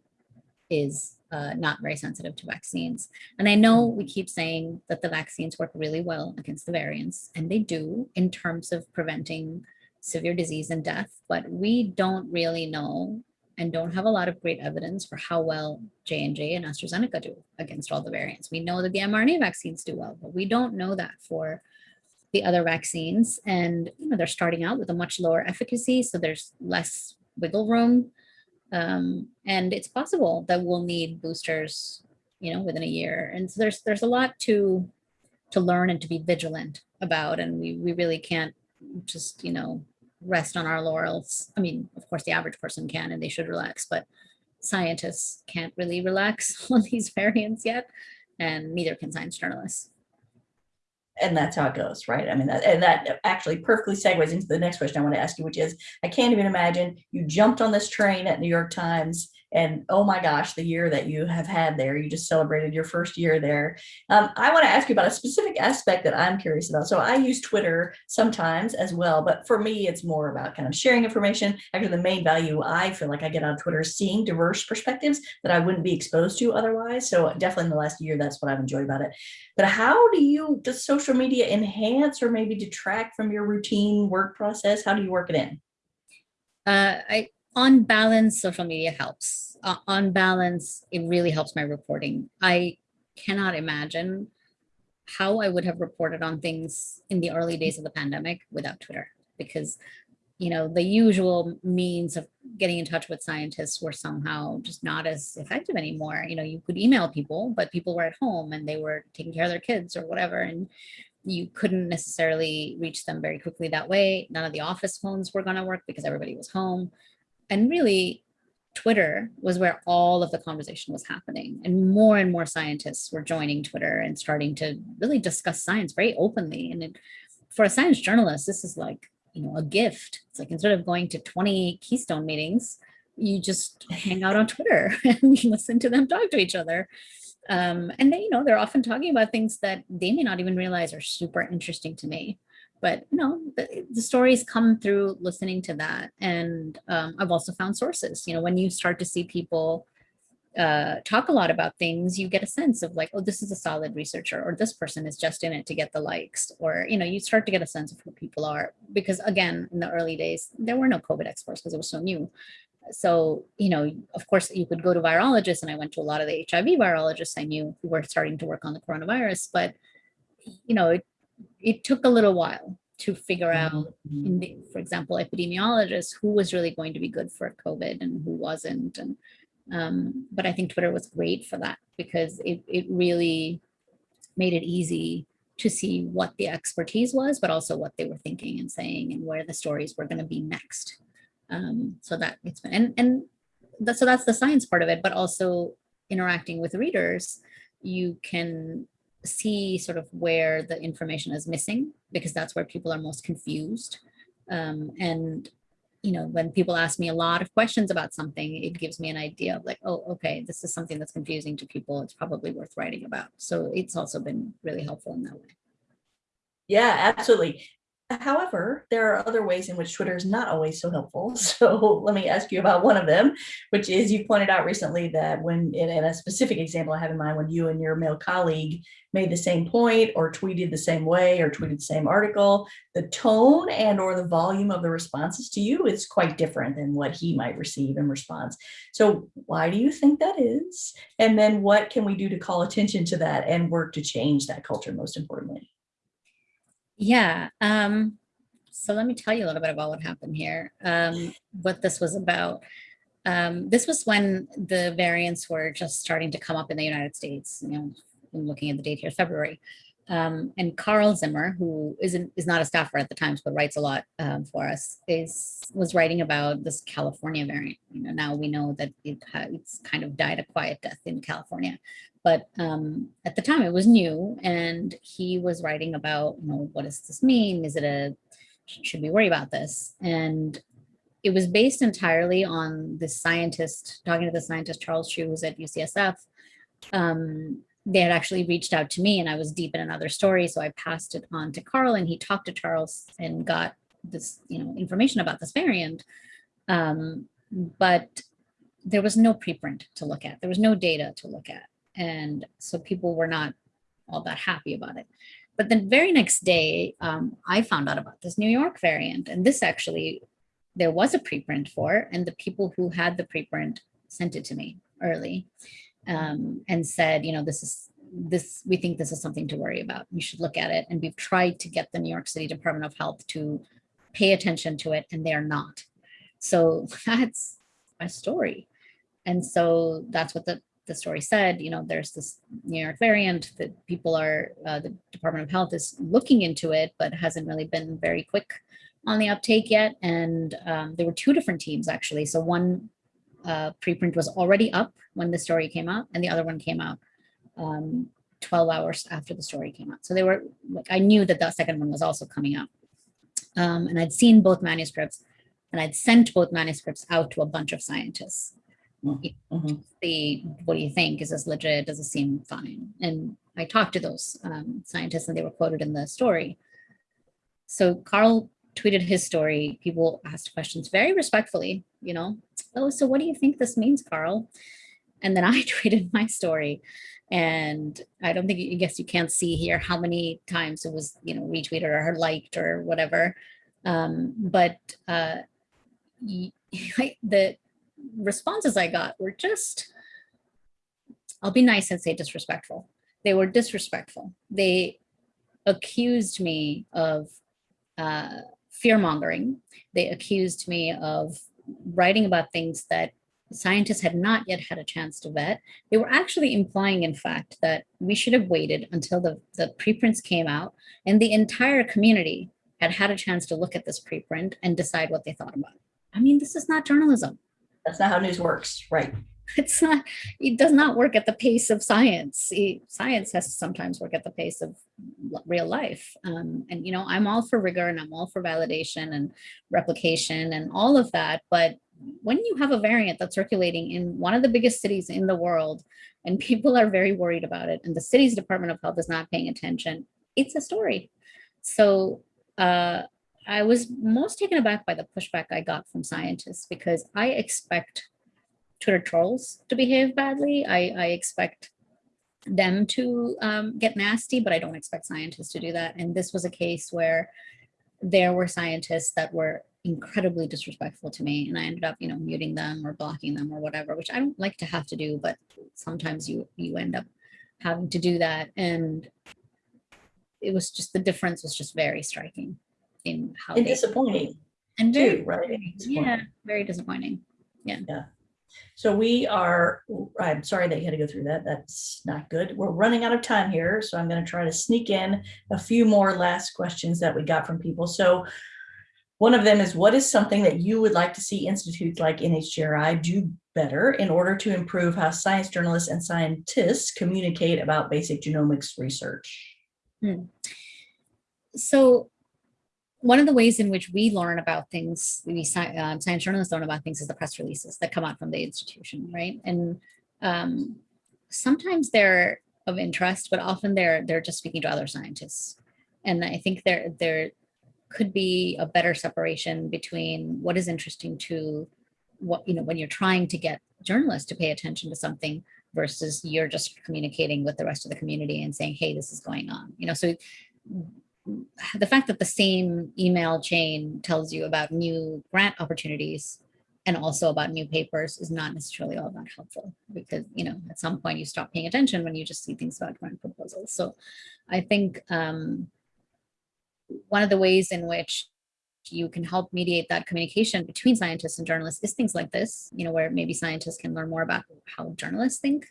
is uh, not very sensitive to vaccines. And I know we keep saying that the vaccines work really well against the variants, and they do in terms of preventing severe disease and death, but we don't really know and don't have a lot of great evidence for how well J&J and AstraZeneca do against all the variants. We know that the mRNA vaccines do well, but we don't know that for the other vaccines. And you know, they're starting out with a much lower efficacy, so there's less wiggle room. Um, and it's possible that we'll need boosters, you know, within a year. And so there's there's a lot to to learn and to be vigilant about, and we we really can't just you know rest on our laurels. I mean, of course, the average person can and they should relax, but scientists can't really relax on these variants yet, and neither can science journalists. And that's how it goes, right? I mean, that, and that actually perfectly segues into the next question I want to ask you, which is, I can't even imagine you jumped on this train at New York Times And oh my gosh, the year that you have had there, you just celebrated your first year there. Um, I want to ask you about a specific aspect that I'm curious about. So I use Twitter sometimes as well, but for me, it's more about kind of sharing information. Actually, the main value I feel like I get on Twitter is seeing diverse perspectives that I wouldn't be exposed to otherwise. So definitely in the last year, that's what I've enjoyed about it. But how do you, does social media enhance or maybe detract from your routine work process? How do you work it in? Uh, I, on balance, social media helps. Uh, on balance, it really helps my reporting. I cannot imagine how I would have reported on things in the early days of the pandemic without Twitter, because you know the usual means of getting in touch with scientists were somehow just not as effective anymore. You know, you could email people, but people were at home and they were taking care of their kids or whatever, and you couldn't necessarily reach them very quickly that way. None of the office phones were going to work because everybody was home. And really, Twitter was where all of the conversation was happening. And more and more scientists were joining Twitter and starting to really discuss science very openly. And it, for a science journalist, this is like, you know, a gift. It's like instead of going to 20 Keystone meetings, you just hang out on Twitter and listen to them talk to each other. Um, and they, you know, they're often talking about things that they may not even realize are super interesting to me. But you know, the, the stories come through listening to that. And um, I've also found sources, you know, when you start to see people uh, talk a lot about things, you get a sense of like, oh, this is a solid researcher, or this person is just in it to get the likes, or, you know, you start to get a sense of who people are. Because again, in the early days, there were no COVID experts because it was so new so, you know, of course, you could go to virologists, and I went to a lot of the HIV virologists I knew who were starting to work on the coronavirus, but, you know, it, it took a little while to figure out, Mhm. the, for example, epidemiologists, who was really going to be good for COVID and who wasn't. And, um, but I think Twitter was great for that because it, it really made it easy to see what the expertise was, but also what they were thinking and saying and where the stories were going to be next. Um, so that it's been, and, and that, so that's the science part of it, but also interacting with readers, you can see sort of where the information is missing because that's where people are most confused. Um, and, you know, when people ask me a lot of questions about something, it gives me an idea of like, oh, okay, this is something that's confusing to people. It's probably worth writing about. So it's also been really helpful in that way. Yeah, absolutely. However, there are other ways in which Twitter is not always so helpful. So let me ask you about one of them, which is you pointed out recently that when in, in, a specific example I have in mind, when you and your male colleague made the same point or tweeted the same way or tweeted the same article, the tone and or the volume of the responses to you is quite different than what he might receive in response. So why do you think that is? And then what can we do to call attention to that and work to change that culture most importantly? Yeah. Um, so let me tell you a little bit about what happened here, um, what this was about. Um, this was when the variants were just starting to come up in the United States. You know, I'm looking at the date here, February. Um, and Carl Zimmer, who isn't is not a staffer at the Times but writes a lot um, for us, is was writing about this California variant. You know, now we know that it it's kind of died a quiet death in California, but um, at the time it was new, and he was writing about, you know, what does this mean? Is it a should we worry about this? And it was based entirely on the scientist talking to the scientist Charles Chiu, who's at UCSF. Um, they had actually reached out to me and I was deep in another story. So I passed it on to Carl and he talked to Charles and got this, you know, information about this variant. Um, but there was no preprint to look at. There was no data to look at. And so people were not all that happy about it. But the very next day, um, I found out about this New York variant. And this actually, there was a preprint for, and the people who had the preprint sent it to me early um, and said, you know, this is this, we think this is something to worry about. You should look at it. And we've tried to get the New York City Department of Health to pay attention to it, and they are not. So that's my story. And so that's what the, the story said, you know, there's this New York variant that people are, uh, the Department of Health is looking into it, but hasn't really been very quick on the uptake yet. And um, there were two different teams actually. So one uh, preprint was already up when the story came out and the other one came out um, 12 hours after the story came out. So they were, like, I knew that the second one was also coming out. Um, and I'd seen both manuscripts and I'd sent both manuscripts out to a bunch of scientists. Mhm. the, what do you think? Is this legit? Does it seem fine? And I talked to those um, scientists and they were quoted in the story. So Carl tweeted his story. People asked questions very respectfully, you know, oh, so what do you think this means, Carl? And then I tweeted my story and I don't think, I guess you can't see here how many times it was, you know, retweeted or liked or whatever. Um, but uh, y- the responses I got were just, I'll be nice and say disrespectful. They were disrespectful. They accused me of uh, fear mongering. They accused me of writing about things that scientists had not yet had a chance to vet. They were actually implying, in fact, that we should have waited until the, the preprints came out and the entire community had had a chance to look at this preprint and decide what they thought about it. I mean, this is not journalism. That's not how news works, right? It's not, it does not work at the pace of science. Science has to sometimes work at the pace of real life. Um, and, you know, I'm all for rigor and I'm all for validation and replication and all of that. But when you have a variant that's circulating in one of the biggest cities in the world and people are very worried about it and the city's Department of Health is not paying attention, it's a story. So uh, I was most taken aback by the pushback I got from scientists because I expect Twitter trolls to behave badly. I, I expect them to um, get nasty, but I don't expect scientists to do that. And this was a case where there were scientists that were incredibly disrespectful to me and I ended up, you know, muting them or blocking them or whatever, which I don't like to have to do, but sometimes you you end up having to do that. And it was just the difference was just very striking in how And they disappointing and very, too, right? yeah, very Disappointing. Yeah. disappointing. So we are, I'm sorry that you had to go through that. That's not good. We're running out of time here, so I'm going to try to sneak in a few more last questions that we got from people. So one of them is, what is something that you would like to see institutes like NHGRI do better in order to improve how science journalists and scientists communicate about basic genomics research? Hmm. So one of the ways in which we learn about things, we um, science journalists learn about things is the press releases that come out from the institution, right? And um, sometimes they're of interest, but often they're they're just speaking to other scientists. And I think there there could be a better separation between what is interesting to what you know when you're trying to get journalists to pay attention to something versus you're just communicating with the rest of the community and saying, hey, this is going on. You know, so the fact that the same email chain tells you about new grant opportunities and also about new papers is not necessarily all that helpful because you know at some point you stop paying attention when you just see things about grant proposals. So i think um, one of the ways in which you can help mediate that communication between scientists and journalists is things like this you know where maybe scientists can learn more about how journalists think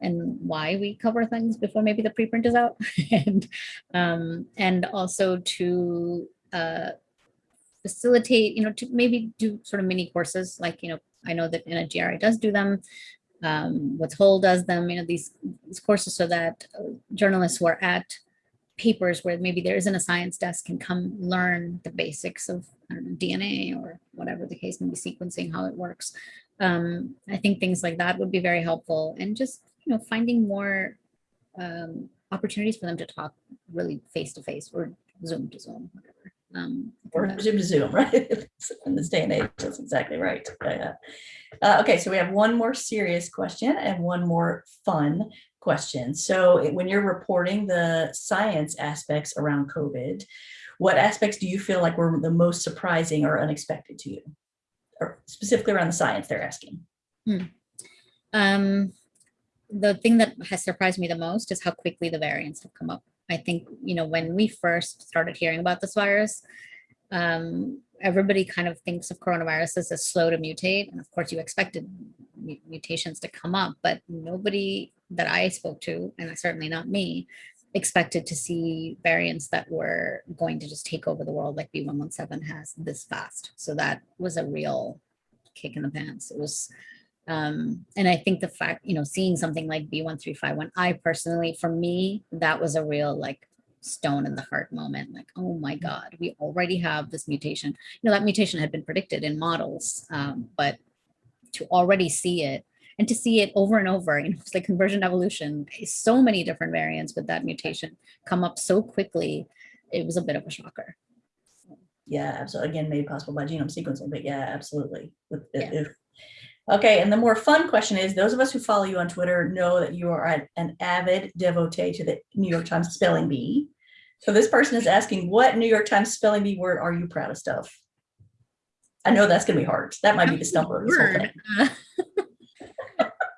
and why we cover things before maybe the preprint is out. And um, and also to uh, facilitate you know to maybe do sort of mini courses like you know I know that NGRI does do them um, Woods Hole does them you know these, these courses so that uh, journalists who are at papers where maybe there isn't a science desk can come learn the basics of know, DNA or whatever the case may be sequencing how it works. Um, I think things like that would be very helpful and just you know finding more um, opportunities for them to talk really face to face or Zoom to Zoom, whatever. Um, Or Zoom to Zoom, right? In this day and age, that's exactly right. Yeah. Uh, okay, so we have one more serious question and one more fun question. So when you're reporting the science aspects around COVID, what aspects do you feel like were the most surprising or unexpected to you? Or specifically around the science they're asking. Um, the thing that has surprised me the most is how quickly the variants have come up. I think, you know, when we first started hearing about this virus, um, everybody kind of thinks of coronaviruses as slow to mutate. And of course, you expected mutations to come up, but nobody that I spoke to, and certainly not me, expected to see variants that were going to just take over the world like B117 has this fast. So that was a real kick in the pants. It was um, and I think the fact, you know, seeing something like B1351, I personally, for me, that was a real like stone in the heart moment. Like, oh my God, we already have this mutation. You know, that mutation had been predicted in models, um, but to already see it and to see it over and over, you know, it's like convergent evolution, so many different variants with that mutation come up so quickly, it was a bit of a shocker. Yeah, absolutely. Again, made possible by genome sequencing, but yeah, absolutely. With- Yeah. if- Okay, and the more fun question is, those of us who follow you on Twitter know that you are an- avid devotee to the New York Times spelling bee. So this person is asking, what New York Times spelling bee word are you proudest of? I know that's gonna be hard. That might be the stumper of this whole thing.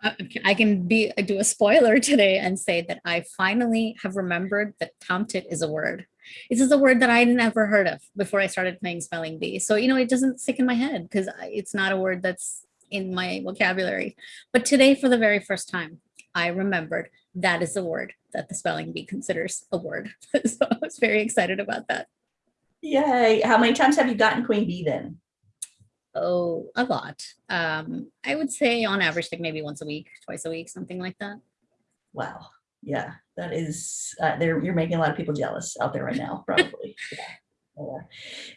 Uh, I can be do a spoiler today and say that I finally have remembered that tomtit is a word. This is a word that I never heard of before I started playing spelling bee. So you know it doesn't stick in my head because it's not a word that's in my vocabulary. But today, for the very first time, I remembered that is a word that the spelling bee considers a word. so I was very excited about that. Yay. How many times have you gotten queen bee then? Oh, a lot. Um, I would say on average, like maybe once a week, twice a week, something like that. Wow. Yeah, that is, uh, there, you're making a lot of people jealous out there right now, probably. Yeah.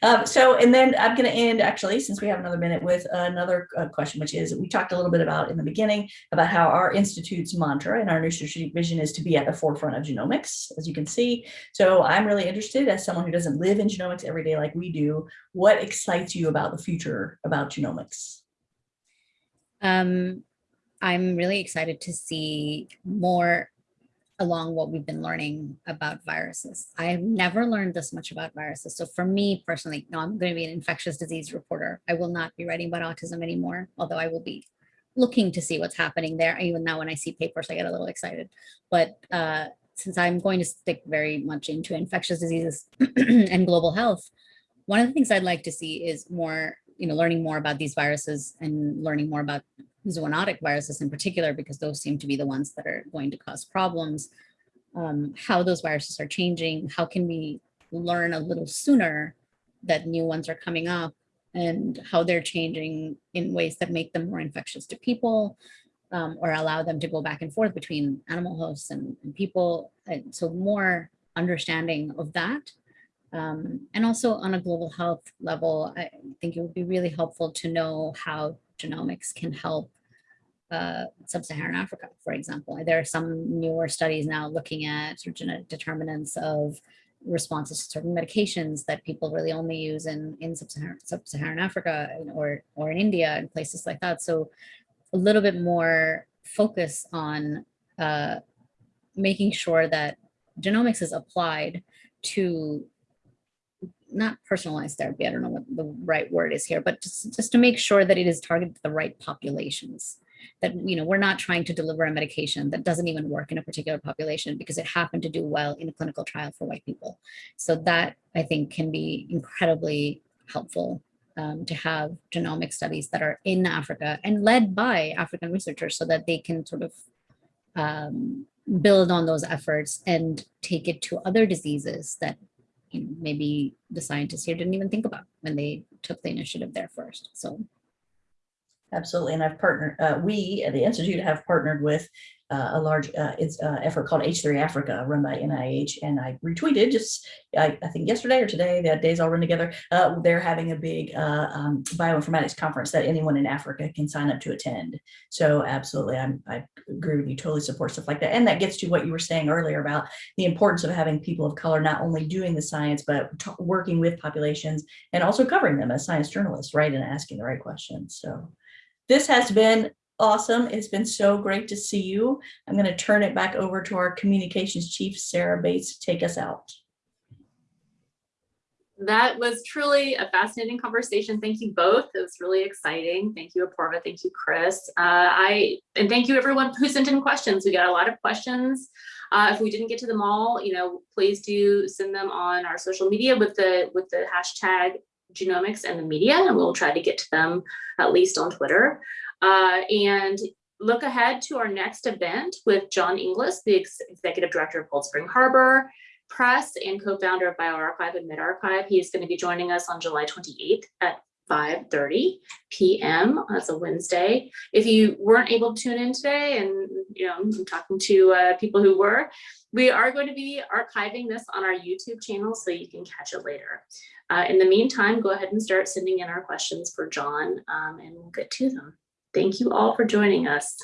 Um, so, and then I'm going to end actually, since we have another minute with another uh, question, which is, we talked a little bit about in the beginning about how our institute's mantra and our new strategic vision is to be at the forefront of genomics, as you can see. So I'm really interested as someone who doesn't live in genomics every day like we do, what excites you about the future about genomics? Um, I'm really excited to see more along what we've been learning about viruses. I've never learned this much about viruses. So for me personally, no, I'm going to be an infectious disease reporter. I will not be writing about autism anymore, although I will be looking to see what's happening there. Even now when I see papers, I get a little excited. But uh, since I'm going to stick very much into infectious diseases and global health, one of the things I'd like to see is more, you know, learning more about these viruses and learning more about zoonotic viruses in particular, because those seem to be the ones that are going to cause problems, um, how those viruses are changing, how can we learn a little sooner that new ones are coming up and how they're changing in ways that make them more infectious to people um, or allow them to go back and forth between animal hosts and, and people. And so more understanding of that. Um, and also on a global health level, I think it would be really helpful to know how genomics can help uh, sub-Saharan Africa, for example. There are some newer studies now looking at sort of genetic determinants of responses to certain medications that people really only use in, in sub-Saharan, sub-Saharan Africa or, or in India and places like that. So a little bit more focus on uh, making sure that genomics is applied to not personalized therapy, I don't know what the right word is here, but just, just to make sure that it is targeted to the right populations. That, you know, we're not trying to deliver a medication that doesn't even work in a particular population because it happened to do well in a clinical trial for white people. So that I think can be incredibly helpful um, to have genomic studies that are in Africa and led by African researchers so that they can sort of um, build on those efforts and take it to other diseases that you know, maybe the scientists here didn't even think about when they took the initiative there first. So Absolutely, and I've partnered, uh, we at the Institute have partnered with uh, a large uh, it's, uh, effort called H3 Africa run by NIH, and I retweeted just, I, I think yesterday or today, the days all run together, uh, they're having a big uh, um, bioinformatics conference that anyone in Africa can sign up to attend. So absolutely, I'm, I agree with you, totally support stuff like that. And that gets to what you were saying earlier about the importance of having people of color not only doing the science, but working with populations and also covering them as science journalists, right, and asking the right questions. So this has been awesome. It's been so great to see you. I'm going to turn it back over to our communications chief, Sarah Bates, to take us out. That was truly a fascinating conversation. Thank you both. It was really exciting. Thank you, Apoorva. Thank you, Chris. Uh, I and thank you everyone who sent in questions. We got a lot of questions. Uh, if we didn't get to them all, you know, please do send them on our social media with the with the hashtag genomics and the media, and we'll try to get to them at least on Twitter. Uh, and look ahead to our next event with John Inglis, the ex executive director of Cold Spring Harbor Press and co-founder of bioRxiv and medRxiv. He is going to be joining us on July 28th at 5.30 p.m. That's a Wednesday. If you weren't able to tune in today, and you know, I'm talking to uh, people who were, we are going to be archiving this on our YouTube channel so you can catch it later. Uh, in the meantime, go ahead and start sending in our questions for John um, and we'll get to them. Thank you all for joining us.